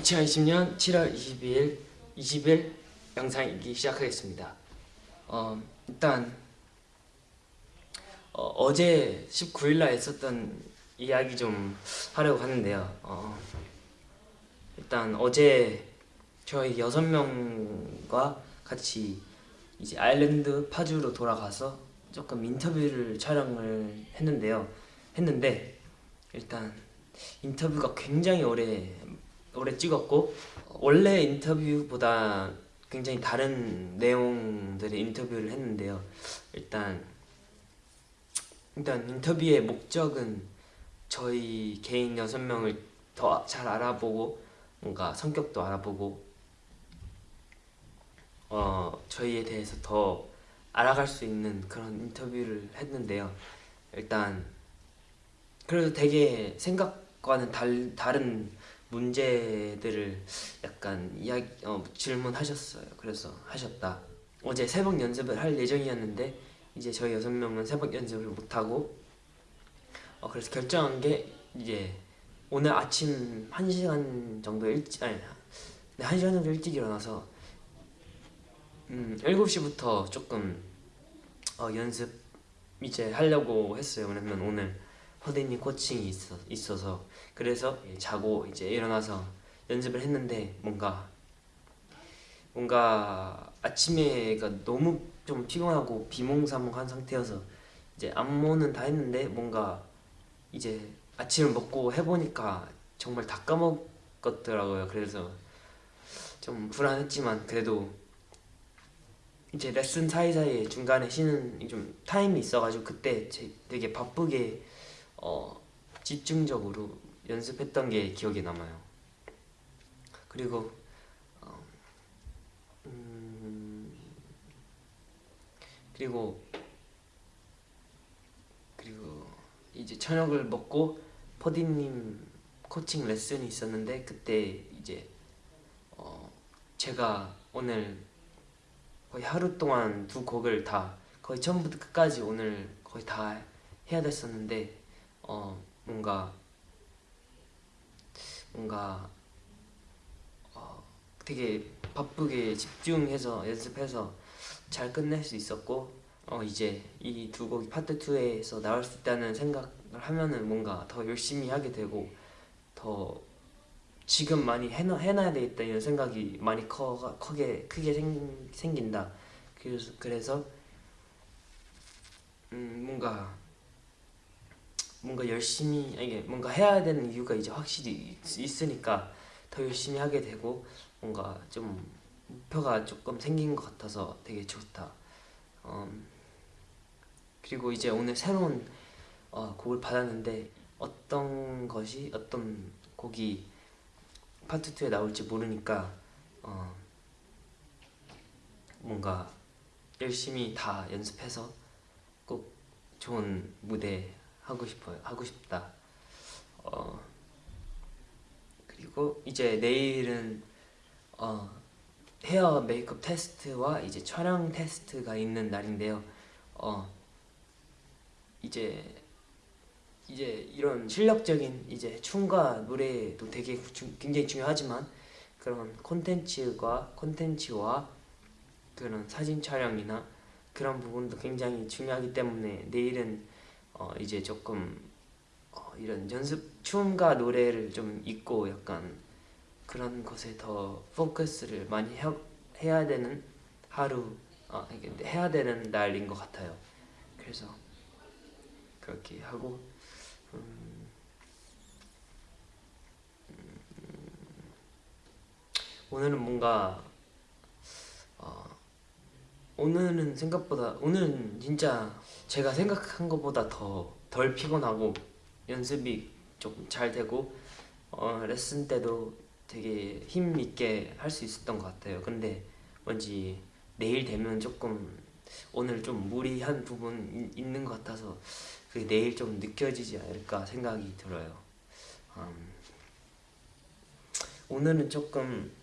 2020년 7월 22일 20일 영상이기 시작하겠습니다. 어, 일단 어, 제 19일날 있었던 이야기 좀 하려고 하는데요. 어, 일단 어제 저희 여섯 명과 같이 이제 아일랜드 파주로 돌아가서 조금 인터뷰를 촬영을 했는데요. 했는데 일단 인터뷰가 굉장히 오래 오래 찍었고 원래 인터뷰보다 굉장히 다른 내용들의 인터뷰를 했는데요. 일단 일단 인터뷰의 목적은 저희 개인 여섯 명을 더 잘 알아보고 뭔가 성격도 알아보고 어 저희에 대해서 더 알아갈 수 있는 그런 인터뷰를 했는데요. 일단 그래도 되게 생각과는 달, 다른 문제들을 약간 이야기 어, 질문하셨어요. 그래서 하셨다. 어제 새벽 연습을 할 예정이었는데 이제 저희 여섯 명은 새벽 연습을 못 하고 어, 그래서 결정한 게 이제 오늘 아침 1시간 정도 일찍 아니 네, 1시간 정도 일찍 일어나서 음 7시부터 조금 어, 연습 이제 하려고 했어요. 왜냐면 오늘 허디님 코칭이 있어, 있어서 그래서 자고 이제 일어나서 연습을 했는데 뭔가 뭔가 아침에가 너무 좀 피곤하고 비몽사몽한 상태여서 이제 안무는 다 했는데 뭔가 이제 아침을 먹고 해보니까 정말 다 까먹었더라고요. 그래서 좀 불안했지만 그래도 이제 레슨 사이사이에 중간에 쉬는 좀 타임이 있어가지고 그때 되게 바쁘게 어, 집중적으로 연습했던 게 기억에 남아요. 그리고 어, 음, 그리고 그리고 이제 저녁을 먹고 퍼디님 코칭 레슨이 있었는데 그때 이제 어, 제가 오늘 거의 하루 동안 두 곡을 다 거의 처음부터 끝까지 오늘 거의 다 해야 됐었는데 어 뭔가 뭔가 어 되게 바쁘게 집중해서 연습해서 잘 끝낼 수 있었고 어 이제 이 두 곡이 파트 2에서 나올 수 있다는 생각을 하면은 뭔가 더 열심히 하게 되고 더 지금 많이 해놔, 해놔야 되겠다 이런 생각이 많이 커, 크게, 크게 생, 생긴다. 그래서, 그래서 음, 뭔가 뭔가 열심히 이게 뭔가 해야 되는 이유가 이제 확실히 있 으니까 더 열심히 하게 되고 뭔가 좀 목표가 조금 생긴 것 같아서 되게 좋다. 음, 그리고 이제 오늘 새로운 어, 곡을 받았는데 어떤 것이 어떤 곡이 파트 2에 나올지 모르니까 어, 뭔가 열심히 다 연습해서 꼭 좋은 무대 하고 싶어요 하고 싶다. 어 그리고 이제 내일은 어 헤어 메이크업 테스트와 이제 촬영 테스트가 있는 날인데요. 어 이제 이제 이런 실력적인 이제 춤과 노래도 되게 주, 굉장히 중요하지만 그런 콘텐츠와 콘텐츠와 그런 사진 촬영이나 그런 부분도 굉장히 중요하기 때문에 내일은 어 이제 조금 어 이런 연습 춤과 노래를 좀 잊고 약간 그런 것에 더 포커스를 많이 해, 해야 되는 하루 어, 해야 되는 날인 것 같아요. 그래서 그렇게 하고 음, 음, 오늘은 뭔가 어, 오늘은 생각보다 오늘은 진짜 제가 생각한 것보다 더 덜 피곤하고 연습이 좀잘 되고 어, 레슨 때도 되게 힘 있게 할 수 있었던 것 같아요. 근데 뭔지 내일 되면 조금 오늘 좀 무리한 부분 있는 것 같아서 그게 내일 좀 느껴지지 않을까 생각이 들어요. 음, 오늘은 조금 어,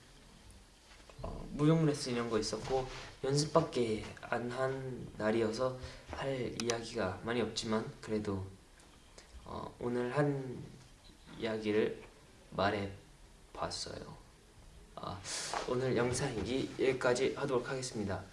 무용 레슨 이런 거 있었고 연습밖에 안 한 날이어서 할 이야기가 많이 없지만 그래도 어, 오늘 한 이야기를 말해 봤어요 어, 오늘 영상 이 여기까지 하도록 하겠습니다.